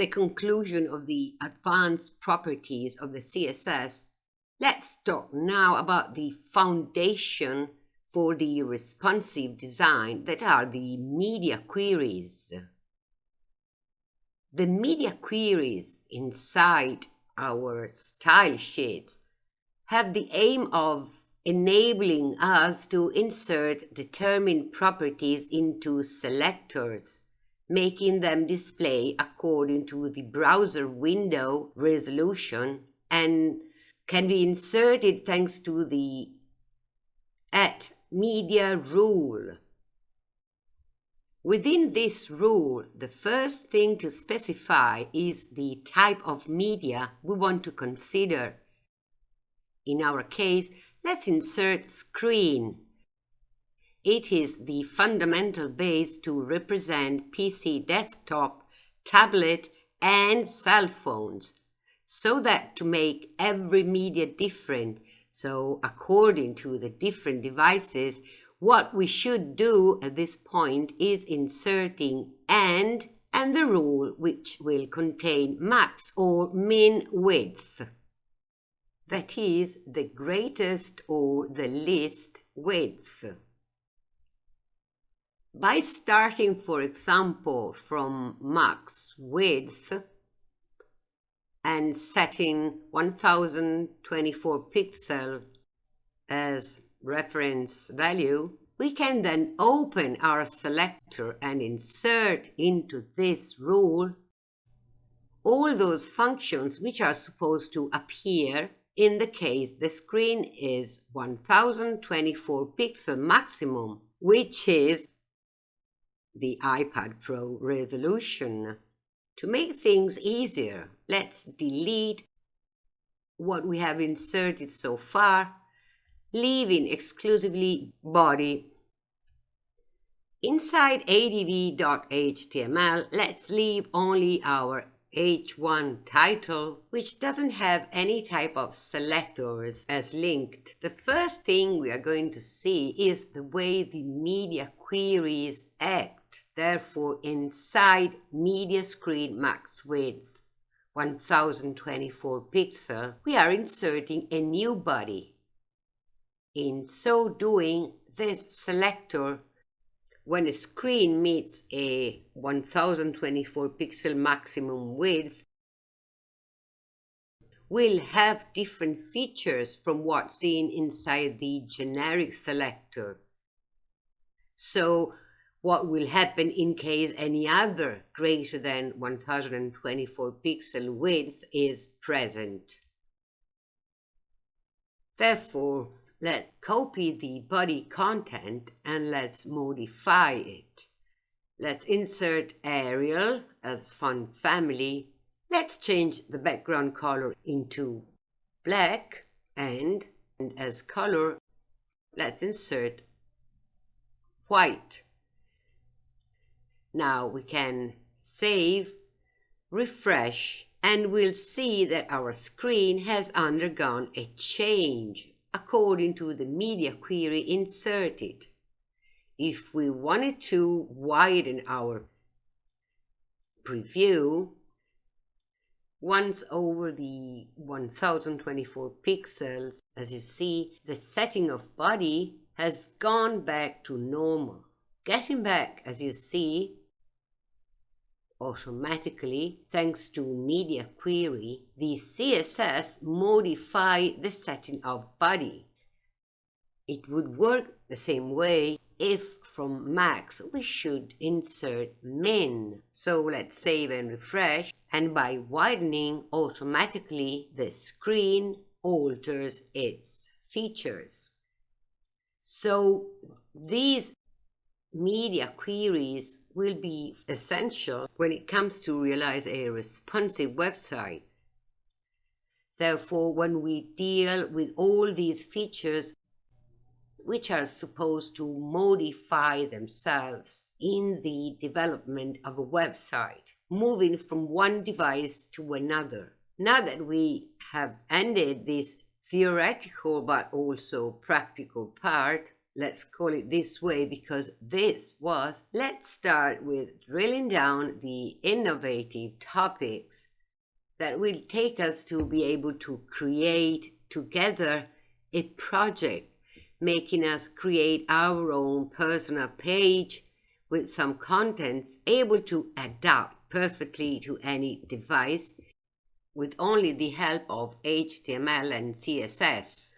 a conclusion of the advanced properties of the CSS, let's talk now about the foundation for the responsive design that are the media queries. The media queries inside our style sheets have the aim of enabling us to insert determined properties into selectors, making them display according to the browser window resolution and can be inserted thanks to the at media rule. Within this rule, the first thing to specify is the type of media we want to consider. In our case, let's insert screen. It is the fundamental base to represent PC desktop, tablet, and cell phones, so that to make every media different, so according to the different devices, what we should do at this point is inserting AND and the rule which will contain max or min width. That is the greatest or the least width. By starting, for example, from max width and setting 1024 pixel as reference value, we can then open our selector and insert into this rule all those functions which are supposed to appear. In the case the screen is 1024 pixel maximum, which is the iPad Pro resolution. To make things easier, let's delete what we have inserted so far, leaving exclusively body. Inside adv.html, let's leave only our H1 title, which doesn't have any type of selectors as linked. The first thing we are going to see is the way the media queries act. Therefore, inside media screen max width 1024 pixel, we are inserting a new body. In so doing, this selector when a screen meets a 1024 pixel maximum width, will have different features from what's seen inside the generic selector. So what will happen in case any other greater than 1024 pixel width is present. Therefore, Let's copy the body content and let's modify it. Let's insert Arial as font family. Let's change the background color into black and, and as color, let's insert white. Now we can save, refresh, and we'll see that our screen has undergone a change according to the media query inserted. If we wanted to widen our preview, once over the 1024 pixels, as you see, the setting of body has gone back to normal. Getting back, as you see, automatically, thanks to media query, the CSS modify the setting of body. It would work the same way if from max we should insert min. So let's save and refresh and by widening automatically the screen alters its features. So these media queries will be essential when it comes to realize a responsive website. Therefore, when we deal with all these features, which are supposed to modify themselves in the development of a website, moving from one device to another. Now that we have ended this theoretical but also practical part, let's call it this way because this was, let's start with drilling down the innovative topics that will take us to be able to create together a project, making us create our own personal page with some contents able to adapt perfectly to any device with only the help of HTML and CSS.